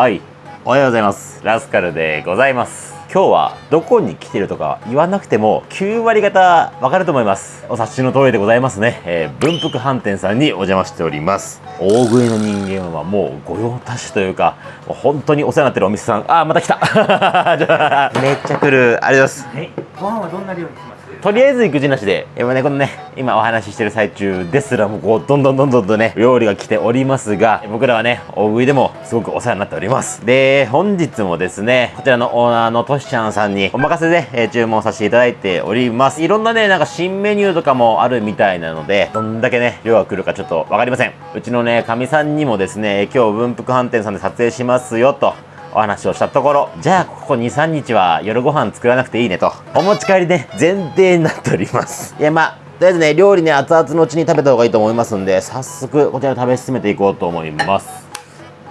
はい。おはようございます。ラスカルでございます。今日はどこに来てるとか言わなくても9割方わかると思います。お察しの通りでございますね、えー、文福飯店さんにお邪魔しております。大食いの人間はもう御用達というかもう本当にお世話になってるお店さん。あーまた来た。めっちゃ来る。ありがとうございます、はい、ご飯はどんな料理しますとりあえず育児なしで、やっぱね、このね、今お話ししてる最中ですら、もうこう、どんどんどんどんとね、料理が来ておりますが、僕らはね、大食いでもすごくお世話になっております。で、本日もですね、こちらのオーナーのとしちゃんさんにお任せで、えー、注文させていただいております。いろんなね、なんか新メニューとかもあるみたいなので、どんだけね、量が来るかちょっとわかりません。うちのね、かみさんにもですね、今日文福飯店さんで撮影しますよと、お話をしたところ、じゃあここ2、3日は夜ご飯作らなくていいねと、お持ち帰りね、前提になっております。いや、まあ、とりあえずね、料理ね、熱々のうちに食べた方がいいと思いますんで、早速、こちら食べ進めていこうと思います。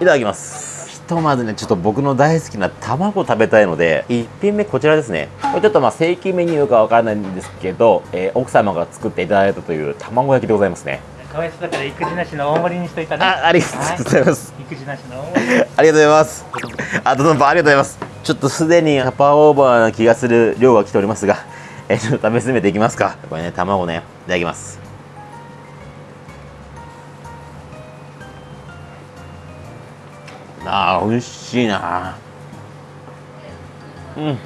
いただきます。ひとまずね、ちょっと僕の大好きな卵食べたいので、1品目こちらですね。これちょっとまあ正規メニューかわからないんですけど、えー、奥様が作っていただいたという卵焼きでございますね。かわいそうだから育児なしの大盛りにしといたね。あありがとうございます、はい、育児なしの大盛り。ありがとうございます。あとどんどありがとうございます。ちょっとすでにハパーオーバーな気がする量が来ておりますがえちょっと食べ進めていきますか。これね卵ねいただきます。あー美味しいな。うん。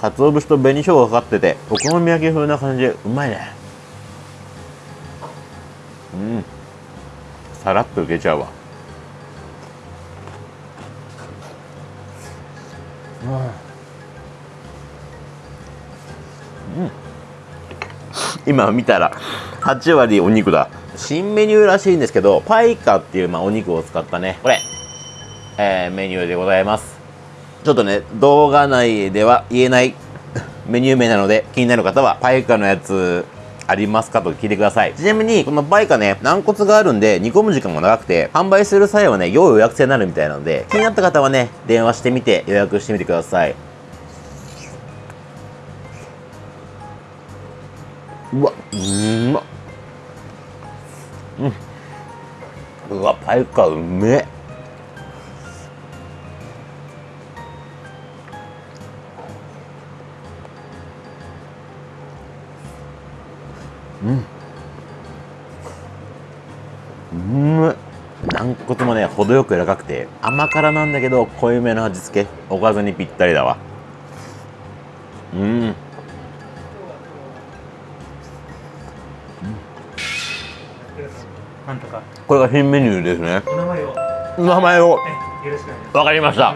鰹節と紅しょうがかかっててお好み焼き風な感じ。でうまいね。さらっといけちゃうわ。うん。今見たら8割お肉だ。新メニューらしいんですけどパイカっていう、まあ、お肉を使ったね。これ、えー、メニューでございます。ちょっとね動画内では言えない メニュー名なので気になる方はパイカのやつありますか？と聞いてください。ちなみに、このバイカね、軟骨があるんで、煮込む時間も長くて、販売する際はね、要予約制になるみたいなので、気になった方はね、電話してみて予約してみてください。うわ、うまっ。うん。うわ、バイカうめえ。骨もね程よく柔らかくて甘辛なんだけど濃いめの味付けおかずにぴったりだわ。うん。うんなんとか。これが新メニューですね。名前を。名前を。よろしくわかりました。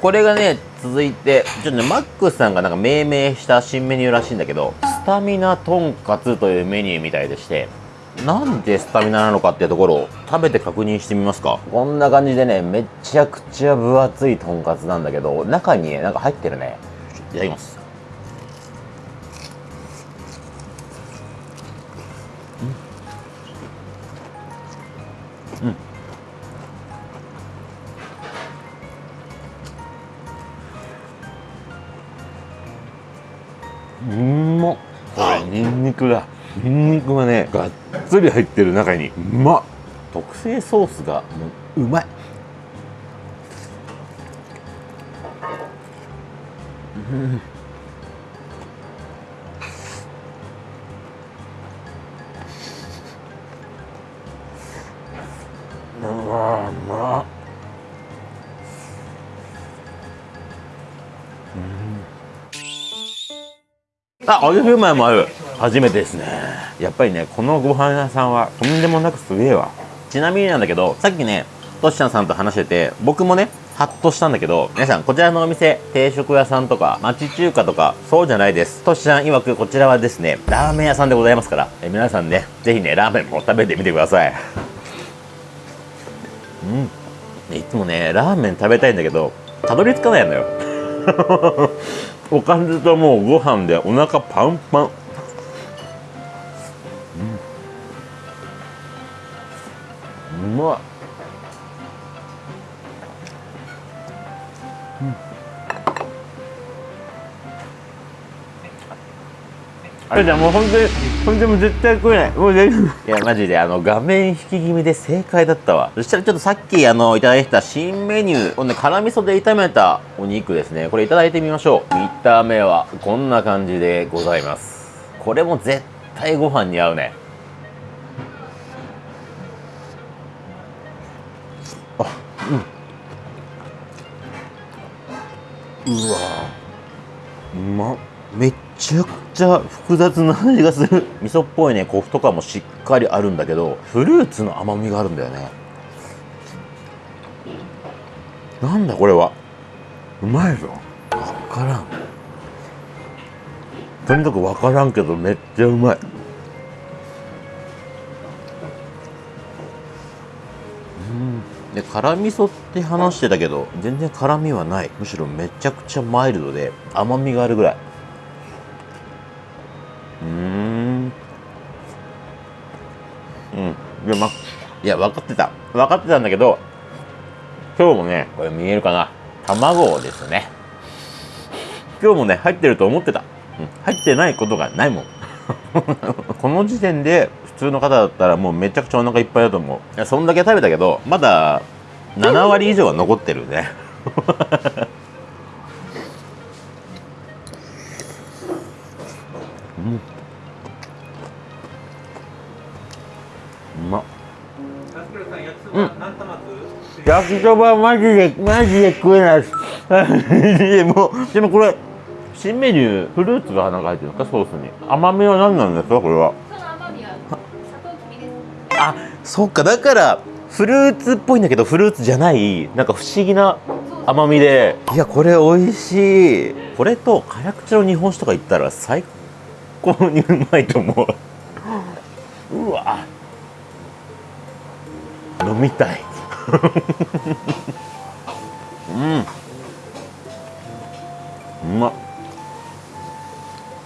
これがね続いてちょっとねマックスさんがなんか命名した新メニューらしいんだけどスタミナとんかつというメニューみたいでしてなんでスタミナなのかっていうところを食べて確認してみますか？こんな感じでねめちゃくちゃ分厚いとんかつなんだけど中にねなんか入ってるね。いただきます。うん、うん。うん。うんこれにんにくんにんにくがねがっつり入ってる中にうまっ。特製ソースがもううまい。うん。あ、揚げシューマもある。初めてですね。やっぱりねこのご飯屋さんはとんでもなくすげえわ。ちなみになんだけどさっきねとしちゃんさんと話してて僕もねハッとしたんだけど皆さんこちらのお店定食屋さんとか町中華とかそうじゃないです。としちゃん曰くこちらはですねラーメン屋さんでございますからえ皆さんね是非ねラーメンも食べてみてください。うん。いつもねラーメン食べたいんだけどたどり着かないのよ。おかずともうご飯でお腹パンパン。まいうん。あれじゃもう本当に本当にもう絶対食えない。もう全部。いやマジであの画面引き気味で正解だったわ。そしたらちょっとさっきあのいただいた新メニューをね辛味噌で炒めたお肉ですね。これいただいてみましょう。見た目はこんな感じでございます。これも絶対ご飯に合うね。うわうまっ。めっちゃくちゃ複雑な味がする。味噌っぽいねコクとかもしっかりあるんだけどフルーツの甘みがあるんだよね。なんだこれは。うまいぞ。分からん。とにかく分からんけどめっちゃうまいで辛味噌って話してたけど全然辛みはない。むしろめちゃくちゃマイルドで甘みがあるぐらい。うーん。うん。でまいや分かってた。分かってたんだけど今日もねこれ見えるかな。卵ですね。今日もね入ってると思ってた、入ってないことがないもん。この時点で通の方だったらもうめちゃくちゃお腹いっぱいだと思う。いやそんだけ食べたけどまだ7割以上は残ってるね。うん。うま。っタスクルさん焼きそばマジでマジで食えないで もでもこれ新メニューフルーツがなんか入ってるんですかソースに。甘みは何なんですかこれは？あそっかだからフルーツっぽいんだけどフルーツじゃないなんか不思議な甘みで。いやこれ美味しい。これと辛口の日本酒とか言ったら最高にうまいと思う。うわ。飲みたい。うん。うま。っ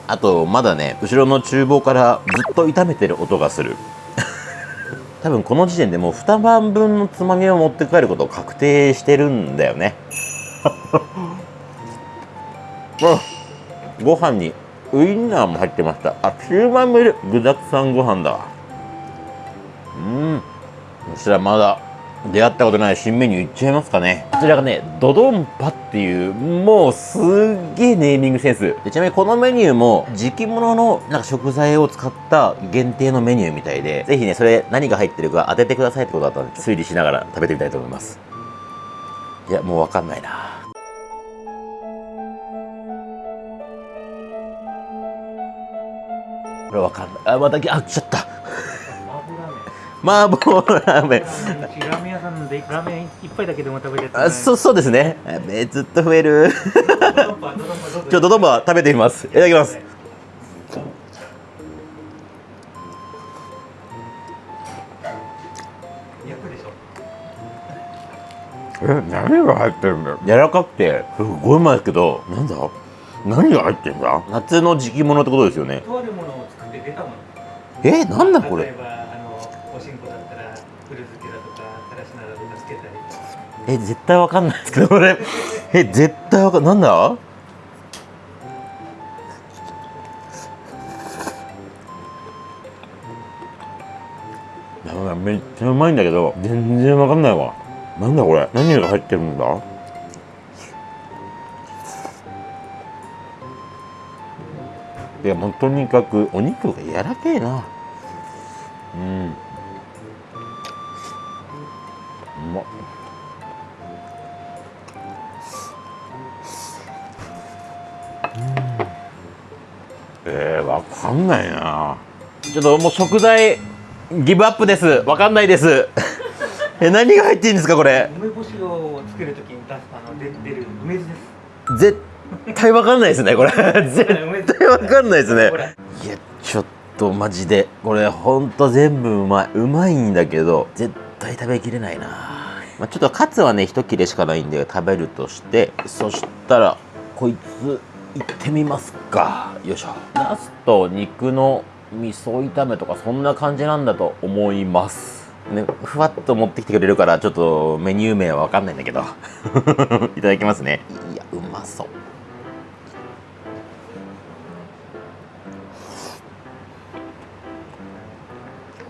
あとまだね後ろの厨房からずっと炒めてる音がする多分この時点でもう2晩分のつまみを持って帰ることを確定してるんだよね。ご飯にウインナーも入ってました。あピューマンもいる。具だくさんご飯だ。わうん。そしたらまだ出会ったことない新メニューいっちゃいますかね。こちらがねドドンパっていうもうすっげえネーミングセンス。でちなみにこのメニューも時期物のなんか食材を使った限定のメニューみたいでぜひねそれ何が入ってるか当ててくださいってことだったので推理しながら食べてみたいと思います。いやもうわかんないな。これわかんない。あまたあ来ちゃった麻婆ラーメン。ラーメンうちラーメン屋さんでラーメン一杯だけでも食べるやつあそうそうですね。えずっと増える。ちょっとどんどん食べてみます。いただきます。焼くでしょ。え何が入ってるんだよ。柔らかくてすごいうまいですけどなんだ？何が入ってんだ？夏の時期物ってことですよね。とあるものを作って出たもの。えなんだこれ？え絶対わかんないですけどこれ。え絶対わかんなんだ？なんかめっちゃうまいんだけど全然わかんないわ。なんだこれ？何が入ってるんだ？いやもうとにかくお肉が柔らけえな。えー、わかんないな。ちょっともう食材ギブアップです。わかんないです。え何が入ってるんですかこれ？梅干しをつけるときに出すあので出る梅酢です。絶対わかんないですねこれ。絶対わかんないですね。いやちょっとマジで。これほんと全部うまい。うまいんだけど絶対食べきれないな、まあ、ちょっとカツはね一切れしかないんで食べるとして。そしたらこいつ行ってみますか。よいしょ。ナスと肉の味噌炒めとかそんな感じなんだと思います。ね、ふわっと持ってきてくれるからちょっとメニュー名は分かんないんだけど。いただきますね。いやうまそう。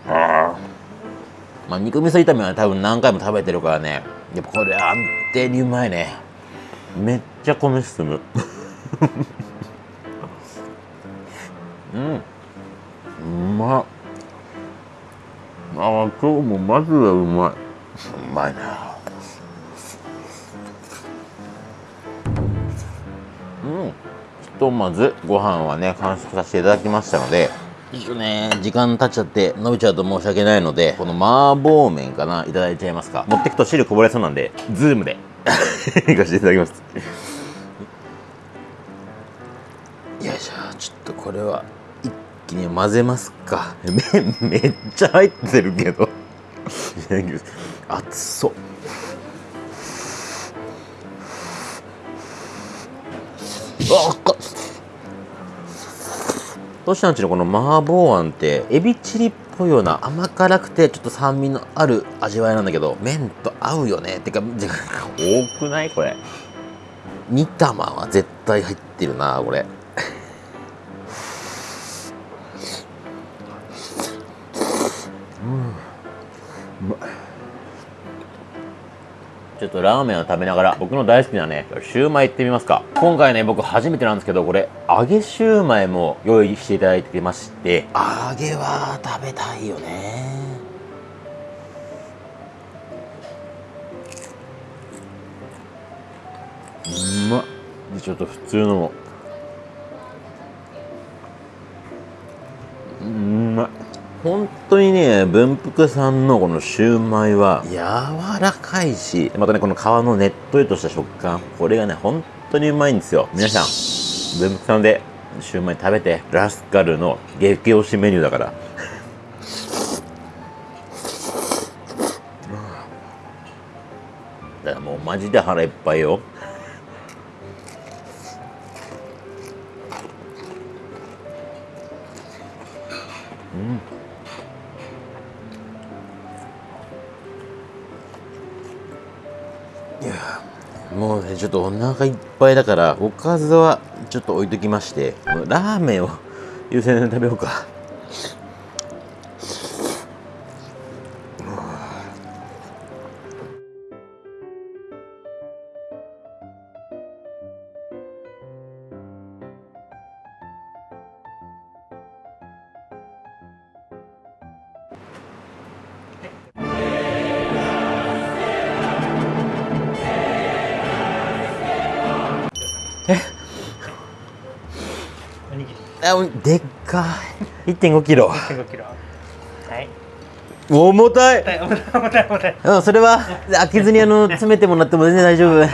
あまあ肉味噌炒めは多分何回も食べてるからね。やっぱこれ安定にうまいね。めっちゃ米進む。うん。うま。っああ今日もマジでうまい。うまいな。うん。ひとまずご飯はね完食させていただきましたので。ちょっとね。時間経っちゃって伸びちゃうと申し訳ないのでこの麻婆麺かないただいちゃいますか。持ってくと汁こぼれそうなんでズームで。いかせていただきますこれは一気に混ぜますか。麺 めっちゃ入ってるけど。熱そう。あっか。トシちゃんちのこの麻婆あんってエビチリっぽいような甘辛くてちょっと酸味のある味わいなんだけど。麺と合うよね。てかてか 多くないこれ。煮玉は絶対入ってるなこれ。うん。うまい。ちょっとラーメンを食べながら僕の大好きなねシューマイ行ってみますか。今回ね僕初めてなんですけどこれ揚げシューマイも用意していただいてまして。揚げは食べたいよね。うまっ。でちょっと普通の。もうまい本当にね文福さんのこのシューマイは柔らかいしまたねこの皮のねっとりとした食感これがね本当にうまいんですよ。皆さん文福さんでシューマイ食べてラスカルの激推しメニューだから。だからもうマジで腹いっぱいよ。いやもうねちょっとお腹いっぱいだからおかずはちょっと置いときましてラーメンを優先で食べようか。おにぎり。あでっかい。1 5キロ。1 5キロ。はい。重たい。重たい重たい重たい。うんそれは開けずにあの詰めてもらっても全然大丈夫。はい。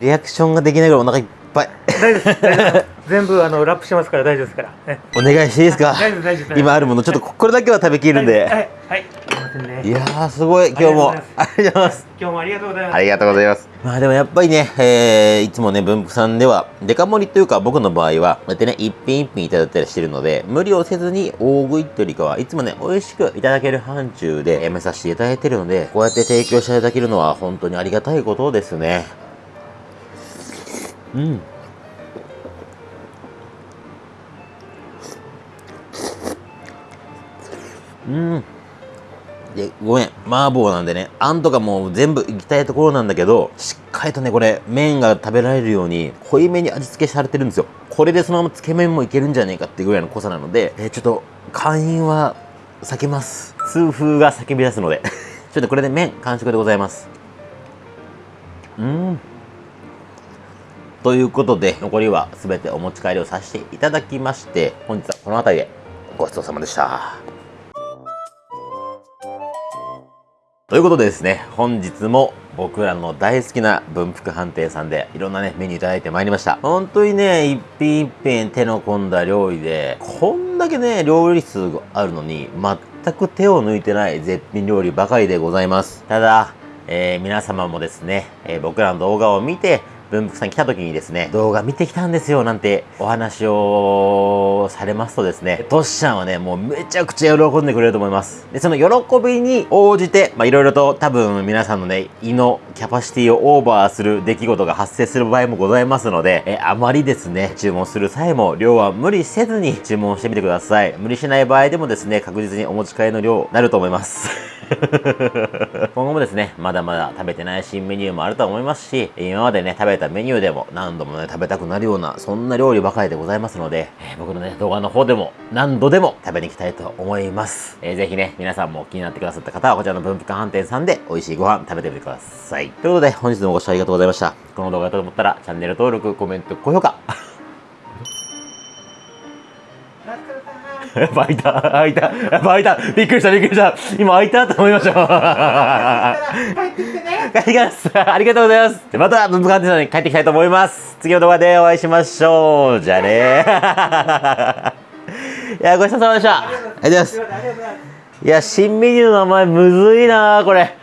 リアクションができないぐらいお腹いっぱい。大丈夫全部あのラップしますから大丈夫ですから。ねお願いしていいですか？大丈夫大丈夫今あるものちょっとこれだけは食べきるんで。はい。はい。すいいやーすごい。今日も。あありがとうございます。今日もありがとうございます。ありがとうございます。まあでもやっぱりね、えー、いつもね、文福さんでは、デカ盛りというか僕の場合は、こうやってね、一品一品いただいたりしてるので、無理をせずに大食いってよりかは、いつもね、美味しくいただける範疇でやめさせていただいてるので、こうやって提供していただけるのは本当にありがたいことですね。うん。うん。で、ごめん。麻婆なんでね、あんとかもう全部いきたいところなんだけど、しっかりとね、これ、麺が食べられるように、濃いめに味付けされてるんですよ。これでそのままつけ麺もいけるんじゃねえかっていうぐらいの濃さなので、えーちょっと、会員は避けます。痛風が叫び出すので。ちょっとこれで麺完食でございます。うん。ということで、残りは全てお持ち帰りをさせていただきまして、本日はこの辺りでごちそうさまでした。ということでですね、本日も僕らの大好きな文福飯店さんでいろんなね、メニューいただいてまいりました。本当にね、一品一品手の込んだ料理で、こんだけね、料理数があるのに、全く手を抜いてない絶品料理ばかりでございます。ただ、えー皆様もですね、えー僕らの動画を見て、文福さん来た時にですね、動画見てきたんですよなんてお話をされますとですね、トシちゃんはね、もうめちゃくちゃ喜んでくれると思います。で、その喜びに応じて、まあいろいろと多分皆さんのね、胃のキャパシティをオーバーする出来事が発生する場合もございますので、えあまりですね、注文する際も量は無理せずに注文してみてください。無理しない場合でもですね、確実にお持ち帰りの量になると思います。今後もですね、まだまだ食べてない新メニューもあると思いますし、今までね、食べたメニューでも何度もね、食べたくなるような、そんな料理ばかりでございますので、えー僕のね、動画の方でも何度でも食べに行きたいと思います。えーぜひね、皆さんも気になってくださった方は、こちらの分布館飯店さんで美味しいご飯食べてみてください。ということで、本日もご視聴ありがとうございました。この動画がいいと思ったら、チャンネル登録、コメント、高評価。ラスカルさんやっぱ開いた、開いた、やっぱ開いた。びっくりした、びっくりした。今開いたと思いました。帰ってきます。ありがとうございます。でまた文部科学さんに帰ってきたいと思います。次の動画でお会いしましょう。じゃあね。いや、ごちそうさまでした。ありがとうございます。ありがとうございますいや、新メニューの名前むずいなこれ。